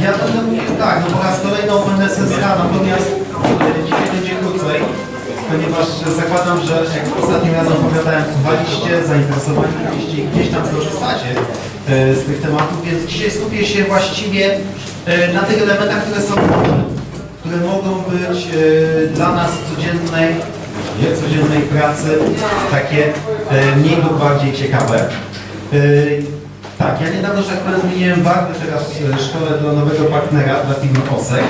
Ja będę mówił tak, no po raz kolejny OpenSSH, natomiast e, dzisiaj będzie krócej, ponieważ zakładam, że jak ostatnim razem opowiadałem, słuchaliście, zainteresowani byliście i gdzieś tam korzystacie e, z tych tematów, więc dzisiaj skupię się właściwie e, na tych elementach, które są które mogą być dla nas codziennej, nie codziennej pracy takie mniej lub bardziej ciekawe. E, tak, ja niedawno, że powiem, zmieniłem barwy teraz w szkole dla nowego partnera, dla firmy OSEK.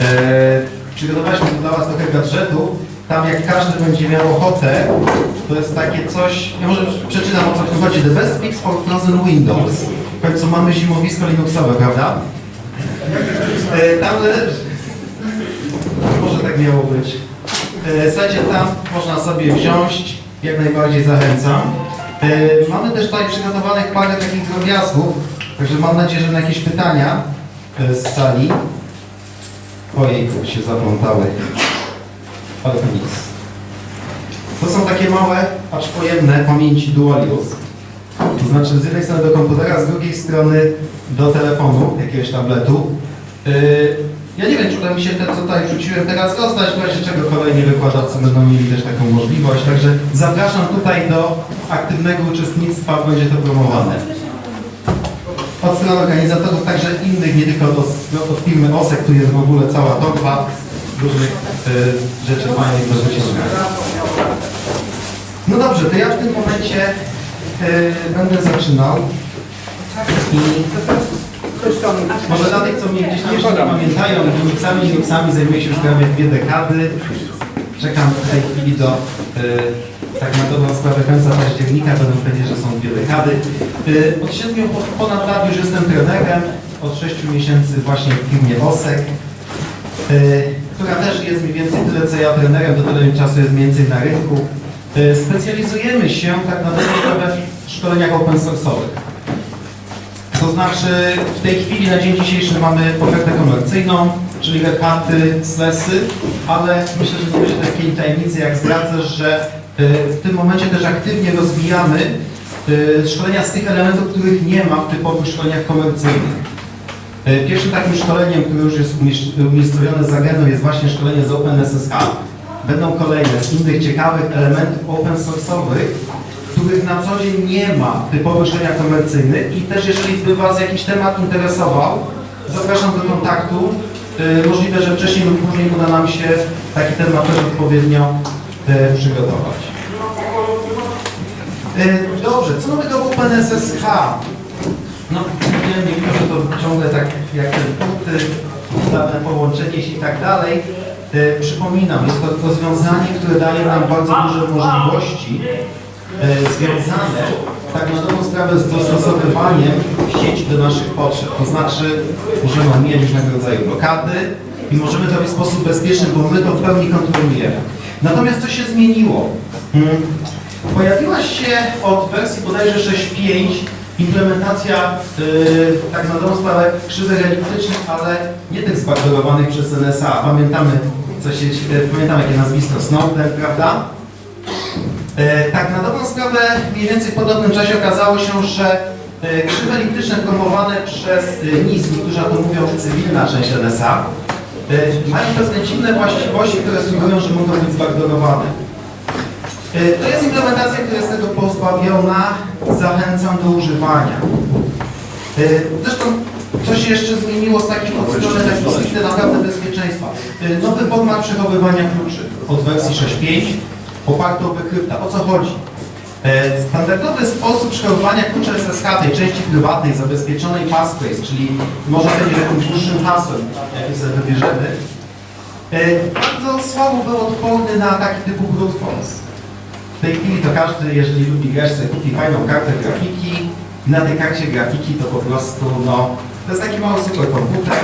E, przygotowaliśmy dla Was trochę gadżetów. Tam jak każdy będzie miał ochotę, to jest takie coś, ja może przeczytam o co tu chodzi. The best fix for frozen windows. W końcu mamy zimowisko Linuxowe, prawda? E, tam może tak miało być. E, Słuchajcie, tam można sobie wziąć, jak najbardziej zachęcam. E, Mamy też tutaj przygotowanych parę takich drobiazgów, także mam nadzieję, że na jakieś pytania e, z sali. Ojejku, się zaplątały. Ale to nic. To są takie małe, acz pojemne pamięci dual. To znaczy z jednej strony do komputera, z drugiej strony do telefonu, jakiegoś tabletu. Yy, ja nie wiem, czy uda mi się te, co tutaj wrzuciłem teraz rozdać, w razie czego kolejni wykładowcy będą mieli też taką możliwość. Także zapraszam tutaj do aktywnego uczestnictwa, będzie to promowane. Od strony organizatorów, także innych, nie tylko od, od firmy OSEK, tu jest w ogóle cała torba różnych y, rzeczy fajnych do wyciągania. No dobrze, to ja w tym momencie y, będę zaczynał. I może dla tych, co mnie gdzieś nie pamiętają, Linuxami, Linuxami zajmuję się już prawie dwie dekady. Czekam w tej chwili do, y, tak na dobrą sprawę, końca października, będą powiedzieć, że są dwie dekady. Y, od siedmiu, po- ponad lat już jestem trenerem, od sześciu miesięcy właśnie w firmie OSEK, y, która też jest mniej więcej tyle, co ja trenerem, do tyle czasu jest mniej więcej na rynku. Specjalizujemy się tak na dobrą sprawę w szkoleniach open source'owych. To znaczy w tej chwili na dzień dzisiejszy mamy ofertę komercyjną, czyli Red SLESy, ale myślę, że nie będzie takiej tajemnicy jak zdradzę, że y, w tym momencie też aktywnie rozwijamy y, szkolenia z tych elementów, których nie ma w typowych szkoleniach komercyjnych. Y, Pierwszym takim szkoleniem, które już jest umiejscowione z agendą jest właśnie szkolenie z OpenSSH. Będą kolejne z innych ciekawych elementów open source'owych, których na co dzień nie ma w typowych szkoleniach komercyjnych i też jeżeli by Was jakiś temat interesował, zapraszam do kontaktu. Y, Możliwe, że wcześniej lub później uda nam się taki temat też odpowiednio y, przygotować. Y, Dobrze, co nowego w OpenSSH? No, nie wiem, że to ciągle tak jak te punkty, dane połączenie się i tak dalej. Przypominam, jest to rozwiązanie, które daje nam bardzo duże możliwości związane tak na dobrą sprawę z dostosowywaniem sieci do naszych potrzeb. To znaczy możemy omijać różnego rodzaju blokady i możemy to robić w sposób bezpieczny, bo my to w pełni kontrolujemy. Natomiast co się zmieniło? Hmm. Pojawiła się od wersji bodajże 6.5 implementacja yy, tak na dobrą sprawę krzywych eliptycznych, ale nie tych zbaktorowanych przez NSA. Pamiętamy, co się, yy, pamiętamy jakie nazwisko Snowden, prawda? E, Tak, na dobrą sprawę mniej więcej w podobnym czasie okazało się, że e, krzywe eliptyczne promowane przez e, NIS, niektórzy o tym mówią cywilna część NSA, mają pewne dziwne właściwości, które sugerują, że mogą być zbackdoorowane. E, To jest implementacja, która jest tego pozbawiona, zachęcam do używania. Zresztą coś jeszcze zmieniło z takich od strony stricte naprawdę bezpieczeństwa. Nowy format przechowywania kluczy od wersji 6.5 oparty o bekrypta. O co chodzi? E, Standardowy sposób przechowywania klucza SSH tej części prywatnej zabezpieczonej passphrase, czyli może będzie jakimś dłuższym hasłem, jakie sobie wybierzemy, e, bardzo słabo był odporny na ataki typu brute force. W tej chwili to każdy, jeżeli lubi grać, kupi fajną kartę grafiki i na tej karcie grafiki to po prostu, no, to jest taki mały superkomputer,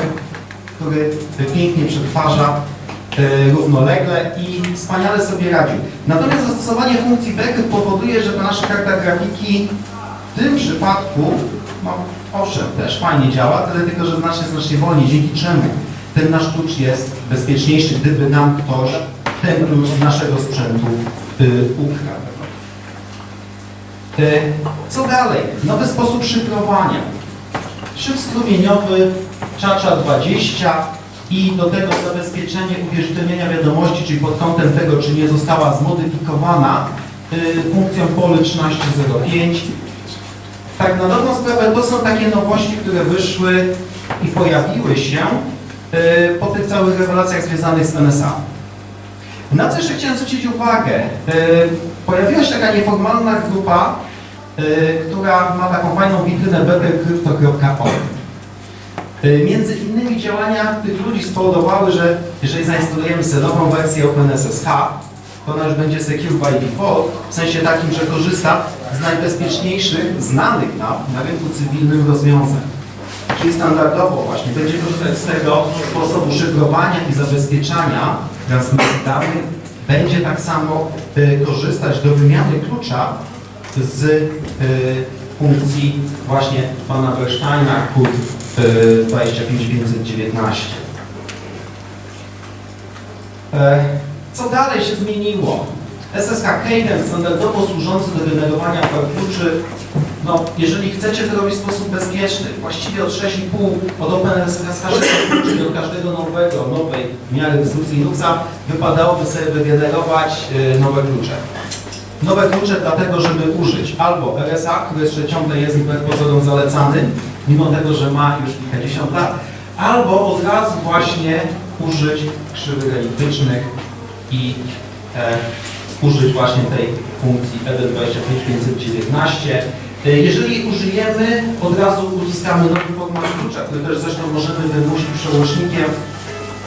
który pięknie przetwarza równolegle i wspaniale sobie radzi. Natomiast zastosowanie funkcji backup powoduje, że ta nasza karta grafiki w tym przypadku, no owszem, też fajnie działa, tyle tylko, że znacznie, znacznie wolniej, dzięki czemu ten nasz klucz jest bezpieczniejszy, gdyby nam ktoś ten klucz z naszego sprzętu y, ukradł. Y, co dalej? Nowy sposób szyfrowania. Szyb strumieniowy, czacza 20 i do tego zabezpieczenie uwierzytelnienia wiadomości, czyli pod kątem tego, czy nie została zmodyfikowana y, funkcją pole 1305. Tak na dobrą sprawę to są takie nowości, które wyszły i pojawiły się y, po tych całych rewelacjach związanych z NSA. Na co jeszcze chciałem zwrócić uwagę? Y, Pojawiła się taka nieformalna grupa, która ma taką fajną witrynę bettercrypto.org. Y, Między innymi działania tych ludzi spowodowały, że jeżeli zainstalujemy sobie nową wersję OpenSSH, to ona już będzie secure by default, w sensie takim, że korzysta z najbezpieczniejszych, znanych nam na rynku cywilnym rozwiązań. Czyli standardowo właśnie będzie korzystać z tego sposobu szyfrowania i zabezpieczania transmisji danych. Będzie tak samo y, korzystać do wymiany klucza z y, funkcji właśnie pana Bersteina, 25519. E, Co dalej się zmieniło? SSH Cadence, standardowo służący do generowania kluczy, no, jeżeli chcecie to robić w sposób bezpieczny, właściwie od 6,5 od OpenSSH 6 kluczy do każdego nowego, nowej w miarę dyskusji Linuxa, wypadałoby sobie wygenerować y, nowe klucze. Nowe klucze dlatego, żeby użyć albo RSA, który jeszcze ciągle jest wbrew pozorom zalecany, mimo tego, że ma już kilkadziesiąt lat, albo od razu właśnie użyć krzywych eliptycznych i e, użyć właśnie tej funkcji E ED25519. E, Jeżeli użyjemy, od razu uzyskamy nowy format klucza, który też zresztą możemy wymusić przełącznikiem.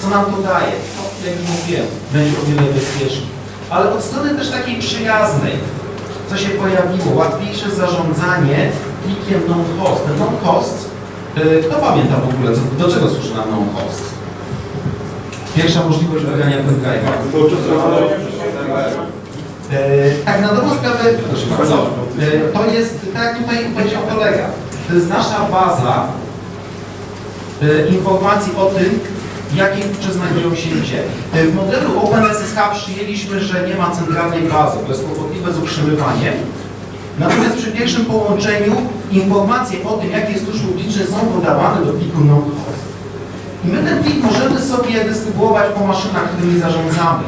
Co nam to daje? No, jak już mówiłem, będzie o wiele bezpieczniej. Ale od strony też takiej przyjaznej, co się pojawiło, łatwiejsze zarządzanie plikiem non-host. Ten non-host, e, kto pamięta w ogóle, co, do czego służy nam non-host? Pierwsza możliwość wygrania pendrive'a. E, tak, na dobrą sprawę, proszę bardzo, e, to jest, tak jak tutaj powiedział kolega, to jest nasza baza e, informacji o tym, jakie klucze znajdują się gdzie. E, W modelu OpenSSH przyjęliśmy, że nie ma centralnej bazy, to jest kłopotliwe z utrzymywaniem. Natomiast przy pierwszym połączeniu informacje o tym, jakie klucz publiczny są podawane do pliku non-host. I my ten plik możemy sobie dystrybuować po maszynach, którymi zarządzamy.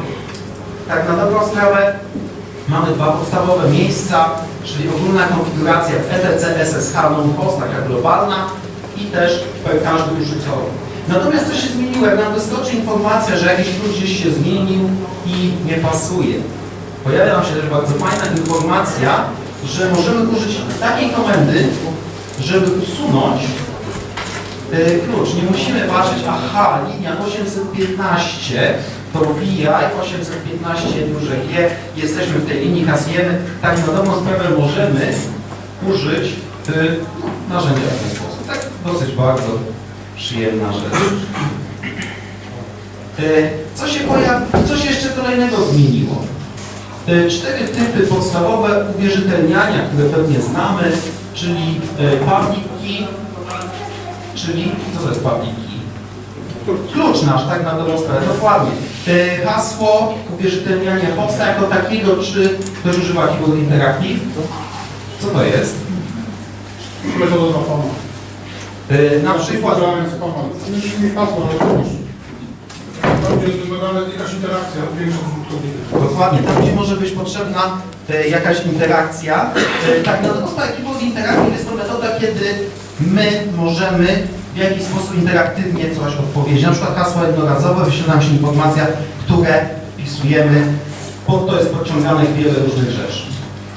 Tak na dobrą sprawę mamy dwa podstawowe miejsca, czyli ogólna konfiguracja w ETC SSH non-host, taka globalna i też każdy użytkownik. Natomiast co się zmieniło? Jak nam wyskoczy informacja, że jakiś klucz gdzieś się zmienił i nie pasuje. Pojawia nam się też bardzo fajna informacja, że możemy użyć takiej komendy, żeby usunąć y, klucz. Nie musimy patrzeć, aha, linia 815 to VI 815 duże G, jesteśmy w tej linii, kasujemy. Tak na dobrą sprawę możemy użyć y, narzędzia w ten sposób. Tak dosyć bardzo przyjemna rzecz. Co się, pojawi, co się jeszcze kolejnego zmieniło? Y, Cztery typy podstawowe uwierzytelniania, które pewnie znamy, czyli y, public czyli co to jest public? Klucz nasz, tak na dobrą sprawę, dokładnie. Hasło uwierzytelniania powsta jako takiego, czy ktoś używa keyboard interactive? Co to jest? Pana. Y, Na przykład Wdrażałem spama. Nie mi hasło. Tam gdzie jest wymagana jakaś interakcja większa z. Dokładnie, tam gdzie może być potrzebna e, jakaś interakcja. E, tak, na dobrą sprawę Keyboard Interactive jest to metoda, kiedy my możemy w jakiś sposób interaktywnie coś odpowiedzieć. Na przykład hasło jednorazowe, wyświetla nam się informacja, które wpisujemy, pod to jest podciągane wiele różnych rzeczy.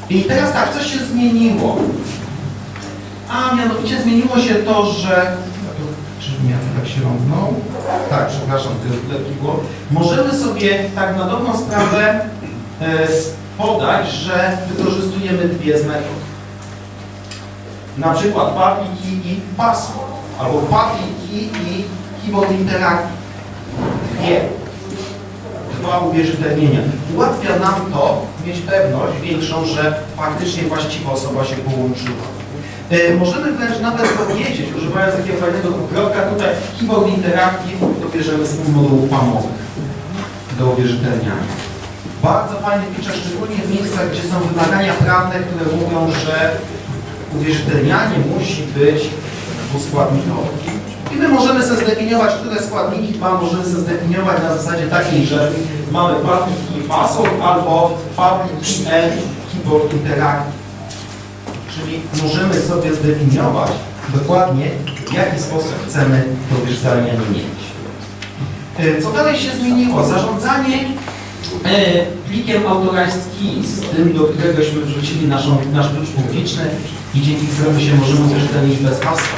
I teraz tak, coś się zmieniło. A mianowicie zmieniło się to, że... Tak się rąbnął? Tak, przepraszam, tyle było. Możemy sobie tak na dobrą sprawę e, podać, że wykorzystujemy dwie z metod. Na przykład key i password, albo key i keyboard interactive. Dwie. Dwa uwierzytelnienia. Ułatwia nam to mieć pewność większą, że faktycznie właściwa osoba się połączyła. E, Możemy wręcz nawet powiedzieć, używając takiego fajnego dwukropka, tutaj keyboard interactive dobierzemy z modułów pamowych do uwierzytelniania. Bardzo fajny feature, szczególnie w miejscach, gdzie są wymagania prawne, które mówią, że uwierzytelnianie musi być dwuskładnikowy. I my możemy sobie zdefiniować, które składniki ma, możemy sobie zdefiniować na zasadzie takiej, że mamy public key password albo public and keyboard interactive. Czyli możemy sobie zdefiniować dokładnie, w jaki sposób chcemy to wyszczelnianie mieć. E, Co dalej się zmieniło? Zarządzanie e, plikiem authorized keys, tym, do któregośmy wrzucili naszą, nasz klucz publiczny i dzięki któremu się możemy uwierzytelnić bez hasła.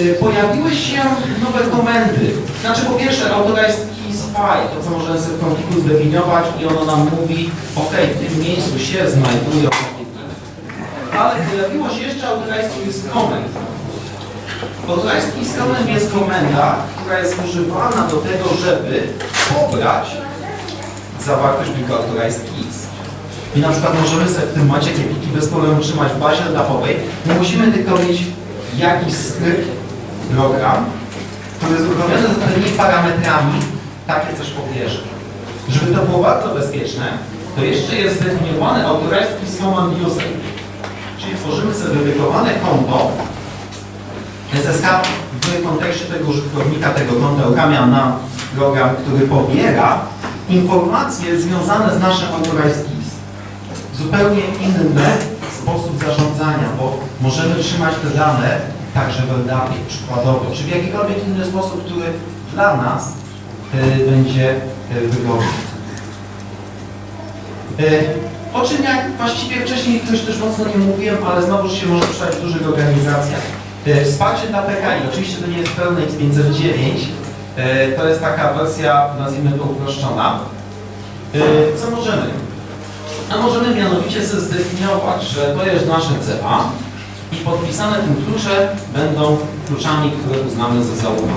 E, Pojawiły się nowe komendy. Znaczy po pierwsze keys file, to co możemy sobie w konfliku zdefiniować i ono nam mówi, ok, w tym miejscu się znajdują. Ale pojawiło się jeszcze keys comment. Authorized keys comment jest komenda, która jest używana do tego, żeby pobrać zawartość pliku authorized keys. I na przykład możemy sobie w tym momencie takie pliki bez problemu trzymać w bazie dachowej. Nie musimy tylko mieć jakiś skrypt, program, który jest uruchomiony z odpowiednimi parametrami, takie coś pobierze. Żeby to było bardzo bezpieczne, to jeszcze jest zdefiniowany authorized keys command user. Czyli tworzymy sobie dedykowane konto SSH w kontekście tego użytkownika, tego konta uruchamia na program, który pobiera informacje związane z naszym authorized keys. Zupełnie inny sposób zarządzania, bo możemy trzymać te dane także w LDAP przykładowo, czy w jakikolwiek inny sposób, który dla nas y, będzie y, wygodny. Y, o czym jak właściwie wcześniej już też mocno nie mówiłem, ale znowu się może przydać w dużych organizacjach. Y, Wsparcie dla PKI, oczywiście to nie jest pełne X509, y, to jest taka wersja, nazwijmy to uproszczona. Y, Co możemy? A możemy mianowicie sobie zdefiniować, że to jest nasze CA i podpisane tym klucze będą kluczami, które uznamy za zaufane.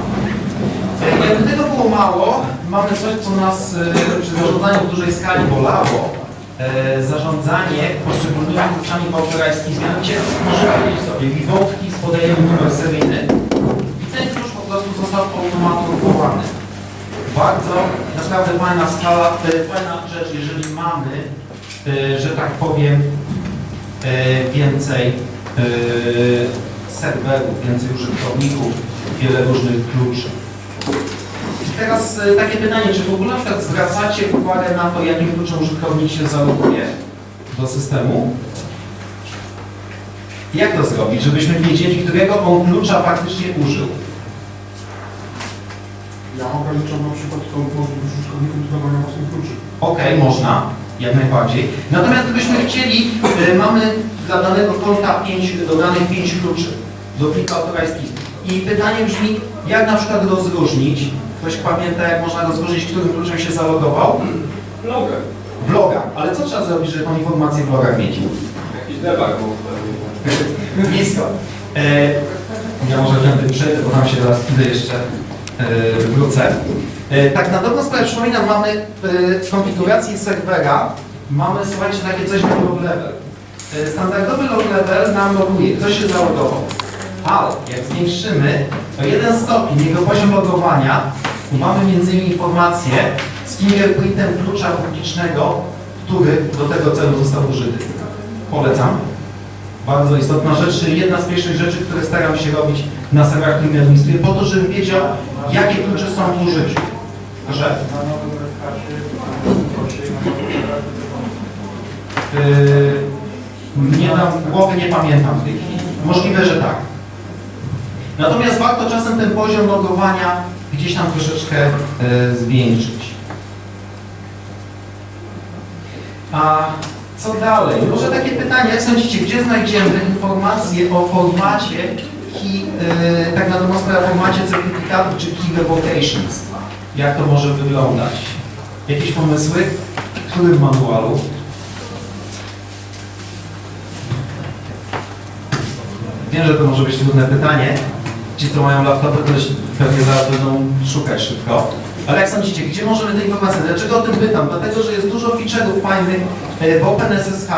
E, Jakby tego było mało, mamy coś, co nas e, przy zarządzaniu w dużej skali bolało. E, Zarządzanie poszczególnymi kluczami authorized Mianowicie powiedzieć sobie, revoke keys podajemy numer seryjny i ten klucz po prostu został automatyzowany. Bardzo naprawdę fajna skala, e, fajna rzecz, jeżeli mamy, e, że tak powiem, więcej serwerów, więcej użytkowników, wiele różnych kluczy. Teraz e, takie pytanie, czy w ogóle na przykład zwracacie uwagę na to, jakim kluczem użytkownik się zaloguje do systemu? Jak to zrobić, żebyśmy wiedzieli, którego on klucza faktycznie użył? Ja ograniczam na przykład tą możliwość użytkowników do dawania własnych kluczy. Okej, można, jak najbardziej. Natomiast gdybyśmy chcieli, y, mamy dla danego konta pięć, dodanych 5 kluczy do plika autorajskich. I pytanie brzmi, jak na przykład rozróżnić, ktoś pamięta, jak można rozróżnić, którym kluczem się zalogował? Logę. W logach. Ale co trzeba zrobić, żeby tą informację w logach mieć? Jakiś debug był. Nisko. E, ja może tędy przejdę, bo tam się zaraz idę jeszcze e, wrócę. E, tak na dobrą sprawę przypominam, mamy w konfiguracji serwera mamy, słuchajcie, takie coś jak log level. E, standardowy log level nam loguje, ktoś się zalogował. Ale jak zwiększymy o jeden stopień jego poziom logowania, to mamy innymi informację z fingerprintem klucza publicznego, który do tego celu został użyty. Polecam. Bardzo istotna rzecz, jedna z pierwszych rzeczy, które staram się robić na serwerach, administruję, po to, żebym wiedział, jakie klucze są w użyciu. Że yy, nie dam głowy, nie pamiętam w tej chwili. Możliwe, że tak. Natomiast warto czasem ten poziom logowania gdzieś tam troszeczkę yy, zwiększyć. A co dalej? Może takie pytanie, jak sądzicie, gdzie znajdziemy informacje o formacie key, tak na dobrą sprawę formacie certyfikatów czy key revocations? Jak to może wyglądać? Jakieś pomysły? W którym manualu? Wiem, że to może być trudne pytanie. Ci, co mają laptopy, też pewnie zaraz będą szukać szybko. Ale jak sądzicie, gdzie możemy te informacje? Dlaczego o tym pytam? Dlatego, że jest dużo feature'ów fajnych e, w OpenSSH,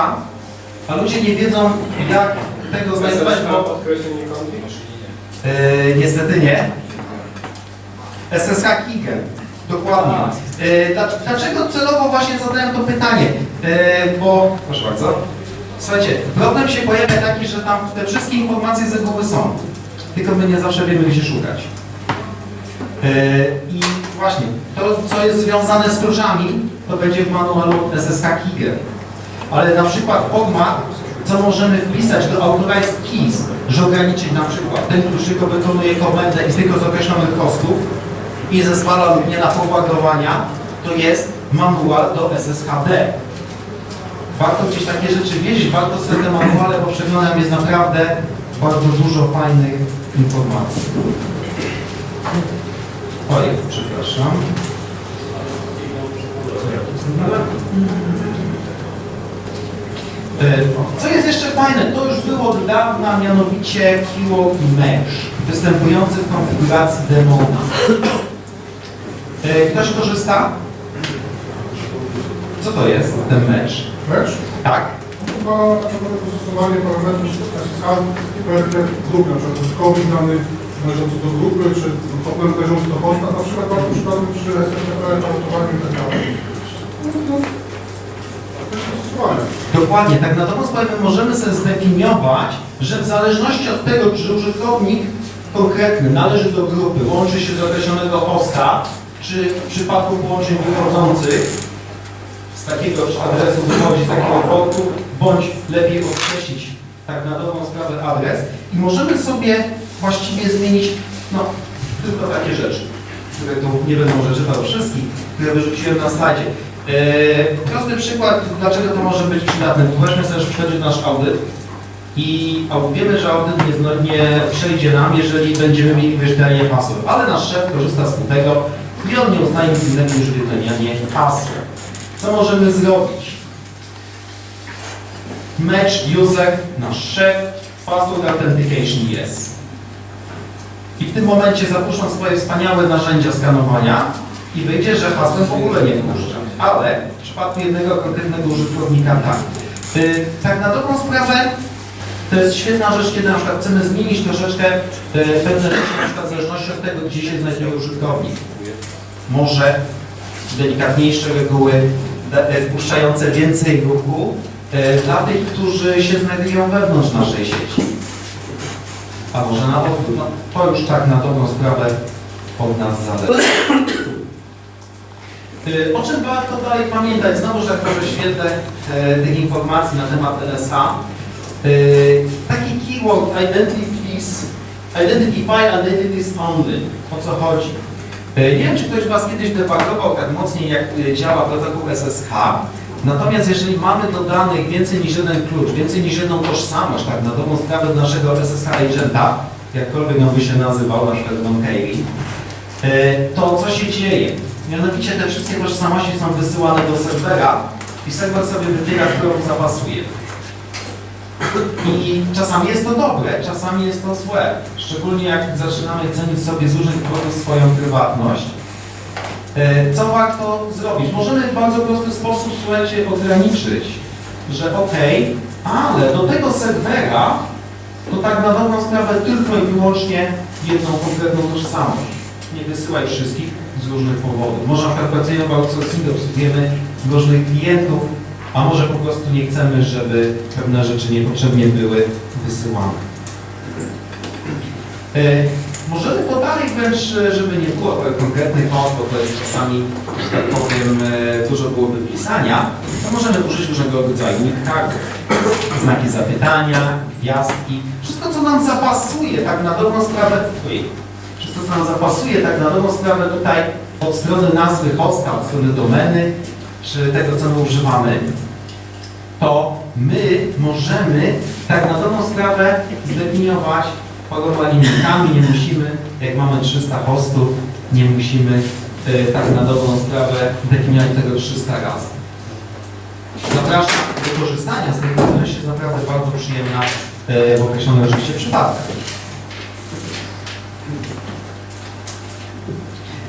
a ludzie nie wiedzą, jak tego znajdować, bo e, niestety nie. SSH Kigen, dokładnie. Dla- dlaczego celowo właśnie zadałem to pytanie? E, bo, proszę bardzo, słuchajcie, problem się pojawia taki, że tam te wszystkie informacje z reguły są. Tylko my nie zawsze wiemy, gdzie szukać. E, I właśnie, to co jest związane z kluczami, to będzie w manualu SSH Keygr. Ale na przykład format, co możemy wpisać do Authorized Keys, że ograniczyć na przykład ten klucz tylko wykonuje komendę i tylko z określonych kostów i zezwala lub nie na forwardowania, to jest manual do SSHD. Warto gdzieś takie rzeczy wiedzieć, warto sobie te manuale, bo przeglądam jest naprawdę bardzo dużo fajnych informacji. Oj, przepraszam. E, Co jest jeszcze fajne, to już było od dawna, mianowicie keyword mesh, występujący w konfiguracji demona. E, Ktoś korzysta? Co to jest ten mesh? Mecz? Tak. Parametrów SSH na przykład użytkownik należący do grupy, czy do na przykład przy SSH, i tak dalej. Dokładnie, tak na dobrą sprawę możemy sobie zdefiniować, że w zależności od tego, czy użytkownik konkretny należy do grupy, łączy się do określonego hosta, czy w przypadku połączeń wychodzących z takiego adresu wychodzi z takiego portu, bądź lepiej określić tak na dobrą sprawę adres i możemy sobie właściwie zmienić no, tylko takie rzeczy, które tu nie będę może czytał wszystkich, które wyrzuciłem na slajdzie. Eee, prosty przykład, dlaczego to może być przydatne. Weźmy sobie, że przychodzi nasz audyt i wiemy, że audyt nie, nie przejdzie nam, jeżeli będziemy mieli wyświetlenie hasła, ale nasz szef korzysta z tego i on nie uznaje nic innego niż wypełnianie hasła. Co możemy zrobić? Match user, nasz szef, password authentication yes. I w tym momencie zapuszczą swoje wspaniałe narzędzia skanowania i wyjdzie, że hasłem w ogóle nie wpuszcza. Ale w przypadku jednego konkretnego użytkownika tak. Y, tak na dobrą sprawę to jest świetna rzecz, kiedy na przykład chcemy zmienić troszeczkę y, pewne rzeczy, na przykład w zależności od tego, gdzie się znajduje użytkownik. Może delikatniejsze reguły, y, wpuszczające więcej ruchu dla tych, którzy się znajdują wewnątrz naszej sieci. A może na. No, to już tak na dobrą sprawę od nas zależy. Y, O czym warto dalej pamiętać? Znowu, że tak może świetle e, tych informacji na temat NSA. Y, Taki keyword identities, identify identities only. O co chodzi? Nie wiem, czy ktoś z Was kiedyś debugował tak mocniej, jak działa protokół SSH. Natomiast jeżeli mamy do danych więcej niż jeden klucz, więcej niż jedną tożsamość, tak na dobrą sprawę naszego SSH agenta, jakkolwiek on by się nazywał, na przykład Don E, to co się dzieje? Mianowicie te wszystkie tożsamości są wysyłane do serwera i serwer sobie wybiera, którą zapasuje. I czasami jest to dobre, czasami jest to złe. Szczególnie jak zaczynamy cenić sobie z różnych swoją prywatność. E, Co warto zrobić? Możemy w bardzo prosty sposób, słuchajcie, ograniczyć, że ok, ale do tego serwera to tak na dobrą sprawę tylko i wyłącznie jedną konkretną tożsamość. Nie wysyłaj wszystkich z różnych powodów. Może na przykład pracujemy w obsługujemy różnych klientów, a może po prostu nie chcemy, żeby pewne rzeczy niepotrzebnie były wysyłane. Możemy to wręcz, e, żeby nie było konkretnych kont, bo to jest czasami, że tak powiem, e, dużo byłoby pisania, to możemy użyć różnego rodzaju nicktagu, znaki zapytania, gwiazdki, wszystko co nam zapasuje tak na dobrą sprawę, wszystko co nam zapasuje tak na dobrą sprawę tutaj od strony nazwy hosta, od strony domeny, czy tego co my używamy, to my możemy tak na dobrą sprawę zdefiniować paroma limitami, nie musimy, jak mamy 300 hostów, nie musimy e, tak na dobrą sprawę definiować tego 300 razy. Zapraszam do korzystania z tej funkcjonalności, jest naprawdę bardzo przyjemna e, w określonych oczywiście przypadkach.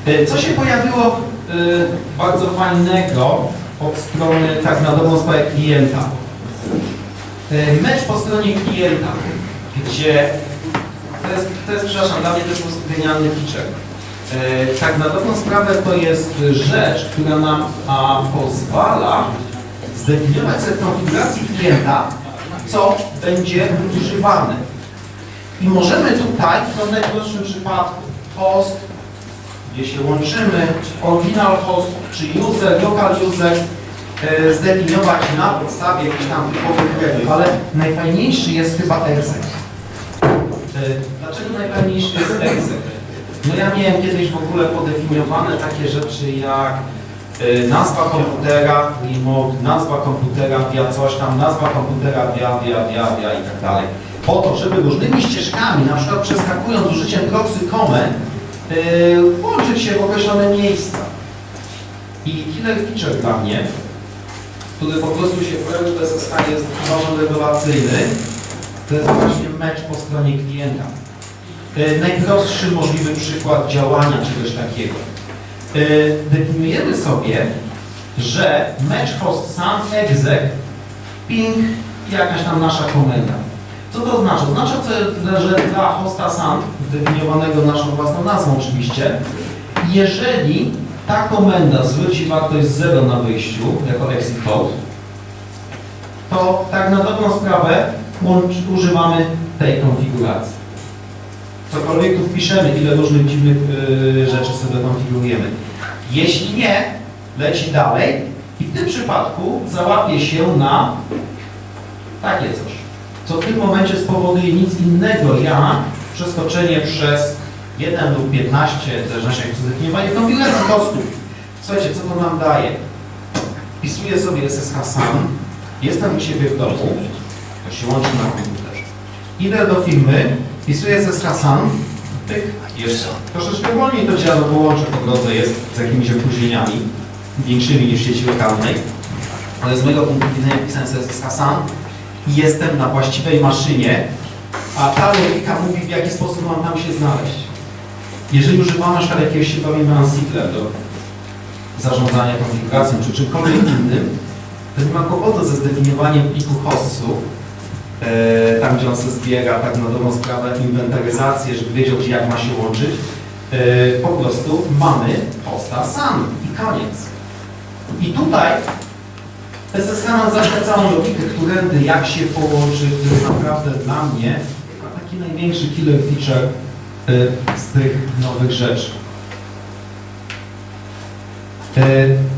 E, Co się pojawiło bardzo fajnego od strony tak na dobrą sprawę klienta? Mecz po stronie klienta, gdzie to jest, to jest, przepraszam, dla mnie to jest genialny feature. E, tak na dobrą sprawę to jest rzecz, która nam a, pozwala zdefiniować sobie konfiguracji klienta, co będzie używane. I możemy tutaj, w najprostszym przypadku, host, gdzie się łączymy, original host, czy user, local user, e, zdefiniować na podstawie jakichś tam typowych ale najfajniejszy jest chyba exec. Dlaczego najfajniejszy jest exec? No ja miałem kiedyś w ogóle podefiniowane takie rzeczy jak e, nazwa komputera, remote, nazwa komputera via coś tam, nazwa komputera via, via, via, via i tak dalej. Po to, żeby różnymi ścieżkami, na przykład przeskakując z użyciem proxy comment, yy, łączyć się w określone miejsca. I killer feature dla mnie, który po prostu się pojawił w SSH jest bardzo rewelacyjny, to jest właśnie mecz po stronie klienta. Yy, najprostszy możliwy przykład działania czegoś takiego. Yy, definiujemy sobie, że match host sam exec ping jakaś tam nasza komenda. Co to oznacza? Oznacza, co- że dla hosta SAN, zdefiniowanego naszą własną nazwą oczywiście, jeżeli ta komenda zwróci wartość 0 na wyjściu, jako exit code, to tak na dobrą sprawę używamy tej konfiguracji. Cokolwiek tu wpiszemy, ile różnych dziwnych y, rzeczy sobie konfigurujemy. Jeśli nie, leci dalej i w tym przypadku załapie się na takie coś, co w tym momencie spowoduje nic innego jak przeskoczenie przez 1 lub 15, w zależności jak zdefiniowanie, konfiguracji kostów. Słuchajcie, co to nam daje? Wpisuję sobie SSH sam, jestem u siebie w domu, to się łączy na komputerze. Idę do firmy, wpisuję SSH sam, pyk, jest. Troszeczkę wolniej to działa, bo łącze po drodze jest z jakimiś opóźnieniami, większymi niż sieci lokalnej, ale z mojego punktu widzenia pisałem SSH sam i jestem na właściwej maszynie, a ta logika mówi, w jaki sposób mam tam się znaleźć. Jeżeli używamy na przykład jakiegoś bawimy Ansible do zarządzania konfiguracją czy czymkolwiek innym, to nie ma kłopotu ze zdefiniowaniem pliku hostów, tam gdzie on się zbiera, tak na dobrą sprawę, inwentaryzację, żeby wiedział, gdzie jak ma się łączyć. E, po prostu mamy hosta sam i koniec. I tutaj SSH nam zaśle całą logikę, którędy, jak się połączy, który jest naprawdę dla mnie taki największy killer feature y, z tych nowych rzeczy.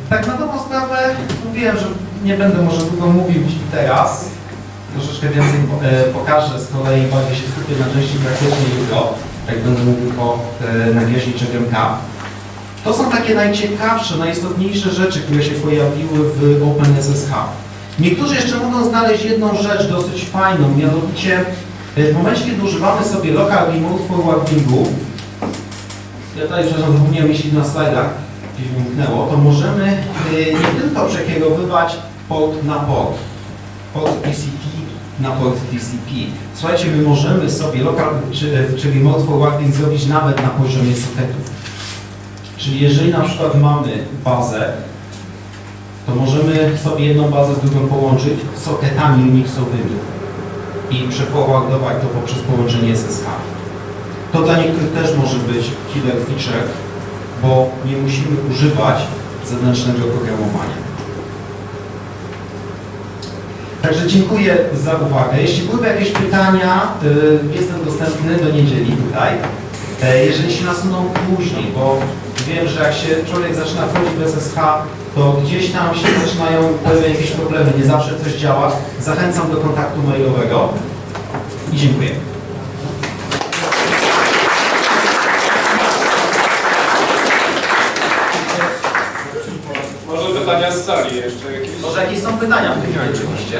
Tak na dobrą sprawę mówiłem, że nie będę może długo mówił teraz. Troszeczkę więcej e, pokażę, z kolei bardziej się skupię na części praktycznej jutro, jak będę mówił o e, nagieśniczych MK. To są takie najciekawsze, najistotniejsze rzeczy, które się pojawiły w OpenSSH. Niektórzy jeszcze mogą znaleźć jedną rzecz dosyć fajną, mianowicie e, w momencie, kiedy używamy sobie local remote forwardingu, ja tutaj, przepraszam, zapomniałem jeśli na slajdach gdzieś umknęło, to możemy nie tylko przekierowywać port na port, port TCP na port TCP. Słuchajcie, my możemy sobie local, czy, czy remote forwarding zrobić nawet na poziomie soketów. Czyli jeżeli na przykład mamy bazę, to możemy sobie jedną bazę z drugą połączyć soketami Unixowymi i przeforwardować to poprzez połączenie SSH. To dla niektórych też może być killer feature, bo nie musimy używać zewnętrznego programowania. Także dziękuję za uwagę. Jeśli byłyby jakieś pytania, y, jestem dostępny do niedzieli tutaj. E, Jeżeli się nasuną później, bo wiem, że jak się człowiek zaczyna wchodzić w SSH, to gdzieś tam się zaczynają pojawiać jakieś problemy, nie zawsze coś działa. Zachęcam do kontaktu mailowego i dziękuję. Może pytania z sali jeszcze? Może jakieś są pytania w tej chwili oczywiście?